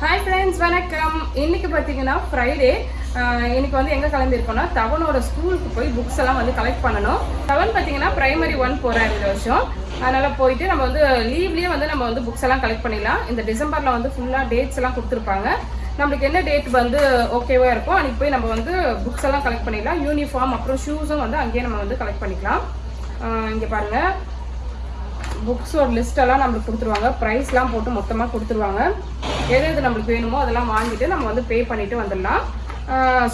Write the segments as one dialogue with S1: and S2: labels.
S1: Hi friends வணக்கம். இன்னைக்கு பார்த்தீங்கன்னா ஃப்ரைடே இன்னைக்கு வந்து எங்கே கிளம்பியிருக்கோம்னா தவனோட ஸ்கூலுக்கு போய் புக்ஸ் எல்லாம் வந்து கலெக்ட் பண்ணணும். தவன் பார்த்தீங்கன்னா ப்ரைமரி ஒன் போகிறார் இந்த வருஷம். அதனால் போயிட்டு நம்ம வந்து லீவ்லேயே வந்து நம்ம வந்து புக்ஸ் எல்லாம் கலெக்ட் பண்ணிடலாம். இந்த டிசம்பரில் வந்து ஃபுல்லாக டேட்ஸ் எல்லாம் கொடுத்துருப்பாங்க. நம்மளுக்கு என்ன டேட் வந்து ஓகேவாக இருக்கோ அன்றைக்கி போய் நம்ம வந்து புக்ஸ் எல்லாம் கலெக்ட் பண்ணிடலாம். யூனிஃபார்ம் அப்புறம் ஷூஸும் வந்து அங்கேயே நம்ம வந்து கலெக்ட் பண்ணிக்கலாம். இங்கே பாருங்கள் புக்ஸோட லிஸ்ட்டெல்லாம் நம்மளுக்கு கொடுத்துருவாங்க. ப்ரைஸ்லாம் போட்டு மொத்தமாக கொடுத்துருவாங்க. எது எது நம்மளுக்கு வேணுமோ அதெல்லாம் வாங்கிட்டு நம்ம வந்து பே பண்ணிட்டு வந்துடலாம்.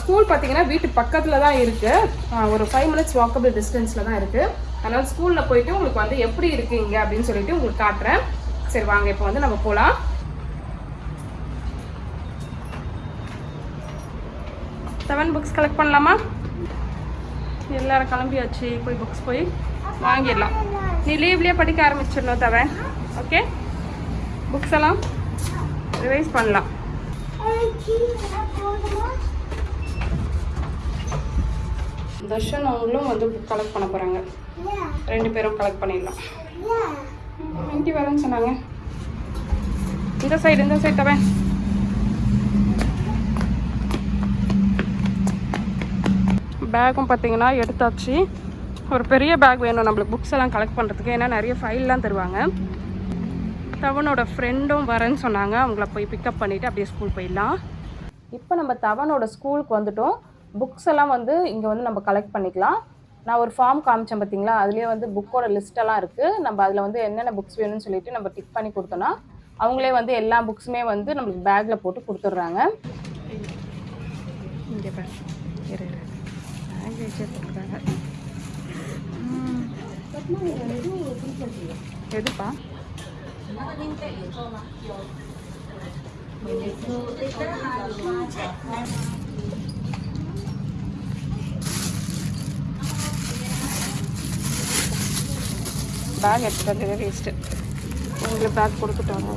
S1: ஸ்கூல் பார்த்தீங்கன்னா வீட்டு பக்கத்தில் தான் இருக்குது ஒரு ஃபைவ் மினிட்ஸ் வாக்கபிள் டிஸ்டன்ஸில் தான் இருக்குது அதனால் ஸ்கூலில் போயிட்டு உங்களுக்கு வந்து எப்படி இருக்கீங்க அப்படின்னு சொல்லிட்டு உங்களுக்கு காட்டுறேன். சரி வாங்க இப்போ வந்து நம்ம போகலாம் செவன் புக்ஸ் கலெக்ட் பண்ணலாமா? எல்லாரும் கிளம்பியாச்சு. போய் புக்ஸ் போய் வாங்கிடலாம். நீ லீவ்லேயே படிக்க ஆரம்பிச்சிடணும் தவன். ஓகே புக்ஸ் எல்லாம்? ரிவைஸ் பண்ணலாம். தர்ஷன் அவங்களும் வந்து புக் கலெக்ட் பண்ண போகிறாங்க ரெண்டு பேரும் கலெக்ட் பண்ணிடலாம். இண்டி வரேன்னு சொன்னாங்க. இந்த சைடு இந்த சைடு தவன். பேக்கும் பார்த்தீங்கன்னா எடுத்தாச்சு. ஒரு பெரிய பேக் வேணும் நம்மளுக்கு புக்ஸ் எல்லாம் கலெக்ட் பண்ணுறதுக்கு ஏன்னா நிறைய ஃபைல்லாம் தருவாங்க. தவனோட ஃப்ரெண்டும் வரேன்னு சொன்னாங்க. அவங்கள போய் பிக்கப் பண்ணிவிட்டு அப்படியே ஸ்கூல் போயிடலாம். இப்போ நம்ம தவனோட ஸ்கூலுக்கு வந்துட்டோம். புக்ஸ் எல்லாம் வந்து இங்கே வந்து நம்ம கலெக்ட் பண்ணிக்கலாம். நான் ஒரு ஃபார்ம் காமிச்சேன் பார்த்தீங்களா அதுலேயே வந்து புக்கோட லிஸ்ட்டெல்லாம் இருக்குது நம்ம அதில் வந்து என்னென்ன புக்ஸ் வேணும்னு சொல்லிட்டு நம்ம டிக் பண்ணி கொடுத்தோன்னா அவங்களே வந்து எல்லா புக்ஸுமே வந்து நம்மளுக்கு பேக்கில் போட்டு கொடுத்துட்றாங்க. இங்கே பேக் எடுத்துட்டு வந்து வேஸ்ட்டு உங்களுக்கு பேக் கொடுத்துட்டாங்க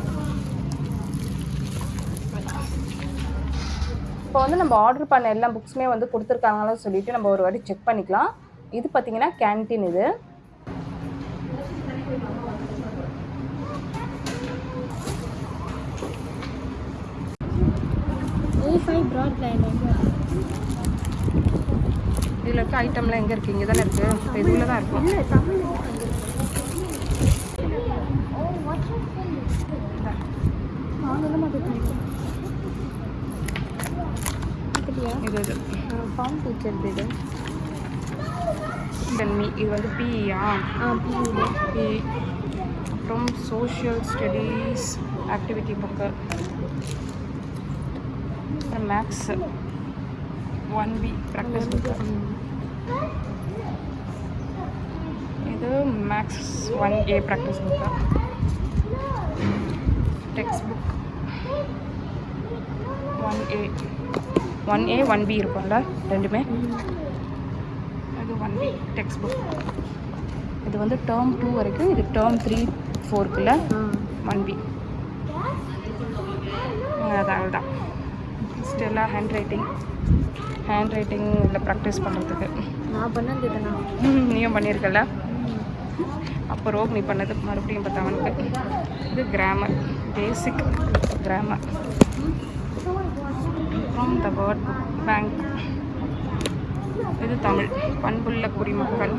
S1: இப்போ வந்து நம்ம ஆர்டர் பண்ண எல்லா புக்ஸுமே வந்து கொடுத்துருக்காங்கன்னு சொல்லிட்டு நம்ம ஒரு வாட்டி செக் பண்ணிக்கலாம். இது பார்த்தீங்கன்னா கேன்டீன் இது. இதில் இருக்க ஐட்டம்லாம் எங்கே இருக்குது இங்கே தானே இருக்குது இதில் தான் இருக்கும் இது இது.
S2: ஃபார்ம் டீச்சர் இது.
S1: வந்து பிஇயா
S2: ஆ பியூ
S1: பி அப்புறம் சோஷியல் ஸ்டடீஸ் ஆக்டிவிட்டி புக்கு அப்புறம் maths one B practice book இது maths one A practice book text book one A one A one B இருக்கும்ல ரெண்டுமே? இது ஒன் பி டெக்ஸ்ட் புக் இது வந்து டேர்ம் டூ வரைக்கும் இது டேர்ம் த்ரீ ஃபோர்க்குள்ள ஒன் பி அதான் அவ்வளோதான் ஸ்டெல்லாம் ஹேண்ட் ரைட்டிங் ஹேண்ட் ரைட்டிங் இதில் ப்ராக்டிஸ் பண்ணுறதுக்கு
S2: நான் பண்ணது இதுனா
S1: நீயும் பண்ணியிருக்கல அப்போ ரோக் நீ பண்ணது மறுபடியும் பார்த்தா அவனுக்கு. இது grammar basic grammar from the word bank இது தமிழ். பண்புள்ள குடிமக்கள்.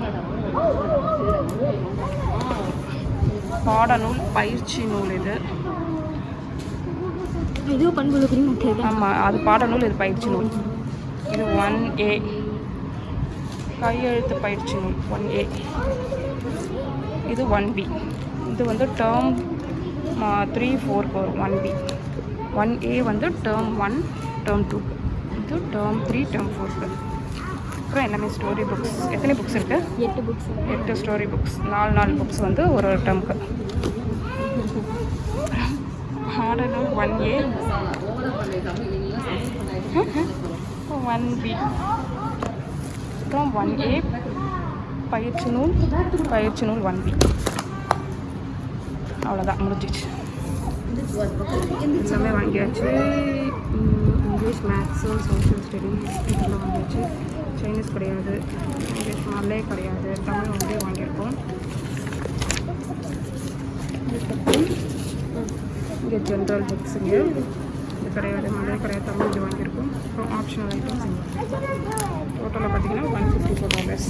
S1: பாடநூல் பயிற்சி நூல் இது.
S2: குடிமக்கள் தான்
S1: ஆமாம் அது பாடநூல் இது பயிற்சி நூல். இது ஒன் ஏ கையெழுத்து பயிற்சி நூல் ஒன் ஏ இது ஒன் பி இது வந்து டேர்ம் த்ரீ ஃபோருக்கு வரும் ஒன் பி ஒன் ஏ வந்து டேர்ம் ஒன் டேர்ம் டூ இது டேர்ம் த்ரீ டேர்ம் ஃபோருக்கு அப்புறம் எல்லாமே ஸ்டோரி புக்ஸ் எத்தனை புக்ஸ் இருக்குது
S2: எட்டு புக்ஸ்
S1: எட்டு ஸ்டோரி புக்ஸ் நாலு நாலு புக்ஸ் வந்து ஒரு ஒரு டேர்முக்கு harder one A one B அப்புறம் ஒன் ஏ பயிற்சி நூல் பயிற்சி நூல் ஒன் பி அவ்வளோதான் முடிஞ்சிச்சு எல்லாமே வாங்கியாச்சு. இங்கிலீஷ் மேக்ஸு சோஷியல் ஸ்டடீஸ் இதெல்லாம் வாங்கியாச்சு. சைனீஸ் கிடையாது இங்கிலீஷ் மல்லே கிடையாது. தமிழ் வந்து வாங்கியிருக்கோம். இங்கே ஜென்ரல் புக்ஸுங்க கடையோட மளிகை கடையை தமிழ் இது வாங்கியிருக்கோம். அப்புறம் ஆப்ஷனல் ஐட்டம்ஸ் டோட்டலாக பார்த்தீங்கன்னா one fifty four dollars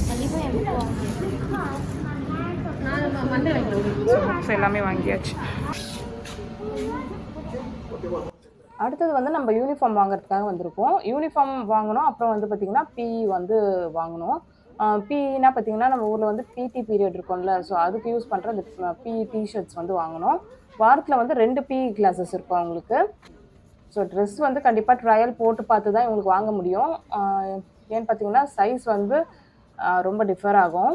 S1: books எல்லாமே வாங்கியாச்சு. அடுத்தது வந்து நம்ம யூனிஃபார்ம் வாங்குறதுக்காக வந்திருக்கோம். யூனிஃபார்ம் வாங்கினோம். அப்புறம் வந்து பார்த்திங்கன்னா பி வந்து வாங்கினோம். பிஇனா பார்த்தீங்கன்னா நம்ம ஊரில் வந்து பிடி பீரியட் இருக்கும்ல. ஸோ அதுக்கு யூஸ் பண்ணுற அந்த பி டிஷர்ட்ஸ் வந்து வாங்கினோம். வாரத்தில் வந்து ரெண்டு பிஇ கிளாஸஸ் இருக்கும் அவங்களுக்கு. ஸோ ட்ரெஸ் வந்து கண்டிப்பாக ட்ரையல் போட்டு பார்த்து தான் இவங்களுக்கு வாங்க முடியும். ஏன்னு பார்த்தீங்கன்னா சைஸ் வந்து ரொம்ப டிஃபர் ஆகும்.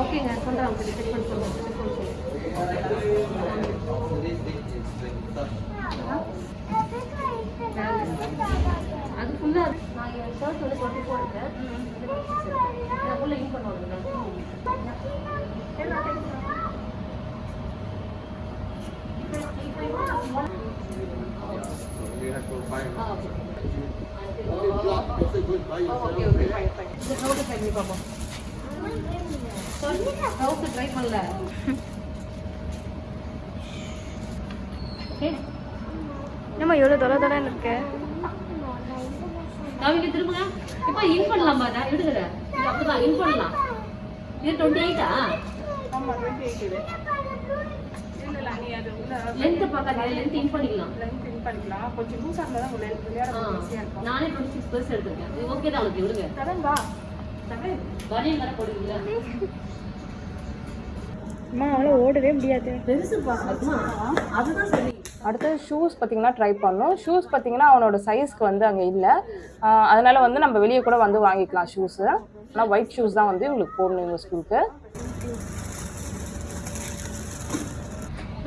S2: ஓகேங்க சொல்கிறேன் உங்களுக்கு செக் பண்ணி சொல்லுங்கள் அது ஃபுல்லாக நான் என் ஷர்ட் வந்து டுவெண்ட்டி ஃபோர் இருக்கேன் நான் ஃபுல்லாக இன் பண்ணுவாங்க பார்ப்போம் ட்ரௌசர் ட்ரை பண்ணல
S1: நம்ம எவ்வளோ தொலை தொலைன்னு இருக்கு
S2: காவிக்கு திரும்புங்க. இப்போ இன் பண்ணலாமா அதான் விடுதல இது அப்படிதான் இன் பண்ணலாம். இது டுவெண்ட்டி எயிட்டா
S1: ஆமாம் டுவெண்ட்டி எயிட்
S2: லென்த் இன் பண்ணிக்கலாம்.
S1: லென்த் பண்ணிக்கலாம். கொஞ்சம் லூஸாக இருந்தால் தான் விளையாட ஈஸியாக இருக்கும்.
S2: நானே டுவெண்ட்டி சிக்ஸ் பர்ஸ் எடுத்திருக்கேன். இது ஓகே தான் உங்களுக்கு விடுங்க.
S1: கடன் வா. கடன்
S2: பனியன் கடை போடுவீங்களா?
S1: அம்மா அவளால் ஓடவே முடியாது.
S2: பெருசு பார்க்கணுமா. அதுதான் சரி.
S1: அடுத்து ஷூஸ் பார்த்தீங்கன்னா ட்ரை பண்ணோம் ஷூஸ் பார்த்தீங்கன்னா அவனோட சைஸ்க்கு வந்து அங்கே இல்லை. அதனால வந்து நம்ம வெளியே கூட வந்து வாங்கிக்கலாம் ஷூஸு ஆனால் ஒயிட் ஷூஸ் தான் வந்து இவங்களுக்கு போடணும் இவங்க ஸ்கூலுக்கு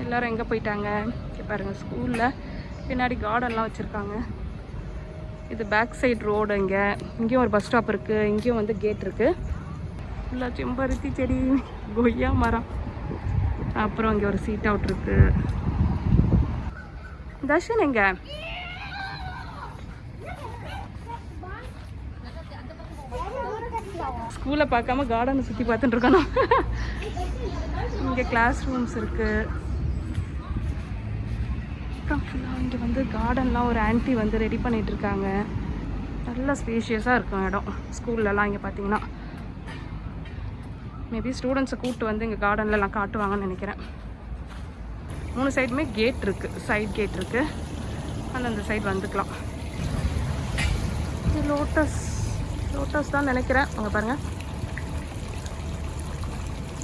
S1: எல்லாரும் எங்கே போயிட்டாங்க? இங்க பாருங்க ஸ்கூலில் பின்னாடி கார்டன்லாம் வச்சுருக்காங்க. இது பேக் சைடு ரோடு இங்கே இங்கேயும் ஒரு பஸ் ஸ்டாப் இருக்குது இங்கேயும் வந்து கேட் இருக்குது ஃபுல்லாக செம்பருத்தி செடி கொய்யா மரம். அப்புறம் இங்கே ஒரு சீட் அவுட் இருக்கு. தர்ஷன் எங்க? ஸ்கூலை பார்க்காம கார்டனை சுற்றி பார்த்துட்டு இருக்கணும் இங்கே கிளாஸ் ரூம்ஸ் இருக்குது அப்புறம் ஃபுல்லாக இங்கே வந்து கார்டன்லாம் ஒரு ஆன்ட்டி வந்து ரெடி பண்ணிட்டு இருக்காங்க நல்ல ஸ்பேஷியஸாக இருக்கும் இடம். ஸ்கூல்லலாம் இங்கே பார்த்தீங்கன்னா மேபி ஸ்டூடெண்ட்ஸை கூப்பிட்டு வந்து இங்கே கார்டன்லலாம் காட்டுவாங்கன்னு நினைக்கிறேன். மூணு சைடுமே கேட் இருக்குது சைட் கேட் இருக்குது ஆனால் அந்த சைடு வந்துக்கலாம். இது லோட்டஸ் லோட்டஸ் தான் நினைக்கிறேன். அங்கே பாருங்கள்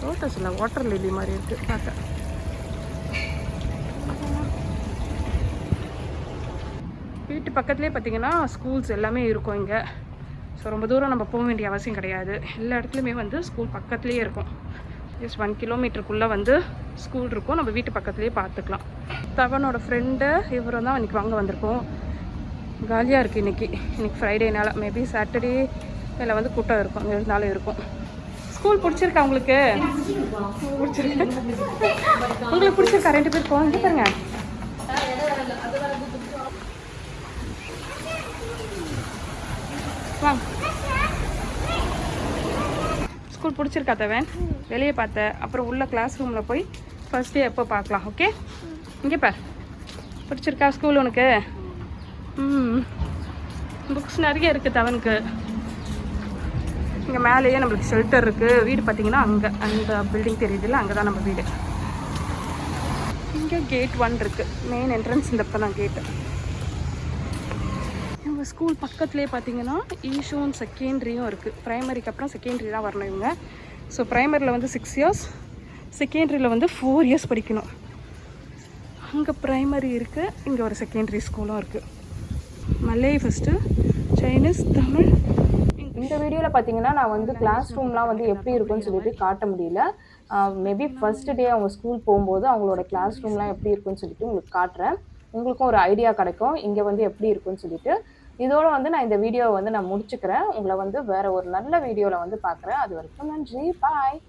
S1: லோட்டஸ் இல்லை வாட்டர் லில்லி மாதிரி இருக்குது பார்க்க. வீட்டு பக்கத்துலேயே பார்த்தீங்கன்னா ஸ்கூல்ஸ் எல்லாமே இருக்கும் இங்கே. ஸோ ரொம்ப தூரம் நம்ம போக வேண்டிய அவசியம் கிடையாது. எல்லா இடத்துலையுமே வந்து ஸ்கூல் பக்கத்துலேயே இருக்கும். ஜஸ்ட் ஒன் கிலோமீட்டருக்குள்ளே வந்து ஸ்கூல் இருக்கும். நம்ம வீட்டு பக்கத்துலேயே பார்த்துக்கலாம் தவனோட ஃப்ரெண்டு இவரும் தான் இன்றைக்கி வாங்க வந்திருக்கோம். காலியாக இருக்குது இன்றைக்கி இன்றைக்கி ஃப்ரைடேனால மேபி சாட்டர்டே இதில் வந்து கூட்டம் இருக்கும். அங்கே இருந்தாலும் இருக்கும். ஸ்கூல் பிடிச்சிருக்கா உங்களுக்கு? பிடிச்சிருக்கு. உங்களுக்கு பிடிச்சிருக்கா? ரெண்டு பேருக்கும் இங்கே பாருங்க. வா. ஸ்கூல் பிடிச்சிருக்கா தவன்? வெளியே பார்த்த. அப்புறம் உள்ள கிளாஸ் ரூமில் போய் ஃபஸ்ட் டே எப்போ பார்க்கலாம் ஓகே இங்கே பார். பிடிச்சிருக்கா ஸ்கூல் உனக்கு? ம். புக்ஸ் நிறைய இருக்குது தவனுக்கு. இங்கே மேலேயே நம்மளுக்கு ஷெல்டர் இருக்குது வீடு பார்த்தீங்கன்னா அங்கே அந்த பில்டிங் தெரியுதுல்ல அங்கே தான் நம்ம வீடு. இங்கே கேட் ஒன் இருக்குது மெயின் என்ட்ரன்ஸ் இந்த பக்கம் தான் கேட்டு இவங்க ஸ்கூல் பக்கத்துலேயே பார்த்தீங்கன்னா ஈஷோன் செகண்ட்ரியும் இருக்குது ப்ரைமரிக்கு அப்புறம் செகண்ட்ரி தான் வரணும் இவங்க. ஸோ ப்ரைமரியில் வந்து சிக்ஸ் இயர்ஸ் செகண்ட்ரியில் வந்து ஃபோர் இயர்ஸ் படிக்கணும். அங்கே ப்ரைமரி இருக்குது இங்கே ஒரு செகண்டரி ஸ்கூலும் இருக்குது மல்லே ஃபஸ்ட்டு சைனீஸ் தமிழ் இந்த வீடியோவில் பார்த்தீங்கன்னா நான் வந்து கிளாஸ் ரூம்லாம் வந்து எப்படி இருக்கும்னு சொல்லிட்டு காட்ட முடியல. மேபி ஃபஸ்ட்டு டே அவங்க ஸ்கூல் போகும்போது அவங்களோட கிளாஸ் ரூம்லாம் எப்படி இருக்கும்னு சொல்லிட்டு உங்களுக்கு காட்டுறேன். உங்களுக்கும் ஒரு ஐடியா கிடைக்கும். இங்கே வந்து எப்படி இருக்கும்னு சொல்லிட்டு இதோட வந்து நான் இந்த வீடியோவை வந்து நான் முடிச்சுக்கிறேன். உங்களை வந்து வேற ஒரு நல்ல வீடியோவில் வந்து பார்க்குறேன் அது வரைக்கும் நன்றி. பாய்